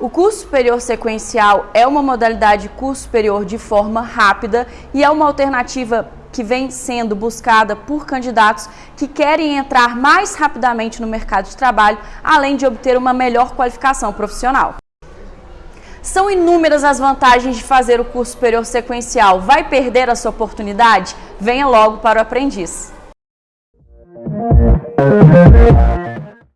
O curso superior sequencial é uma modalidade de curso superior de forma rápida e é uma alternativa que vem sendo buscada por candidatos que querem entrar mais rapidamente no mercado de trabalho, além de obter uma melhor qualificação profissional. São inúmeras as vantagens de fazer o curso superior sequencial. Vai perder a sua oportunidade? Venha logo para o aprendiz. Uh-huh.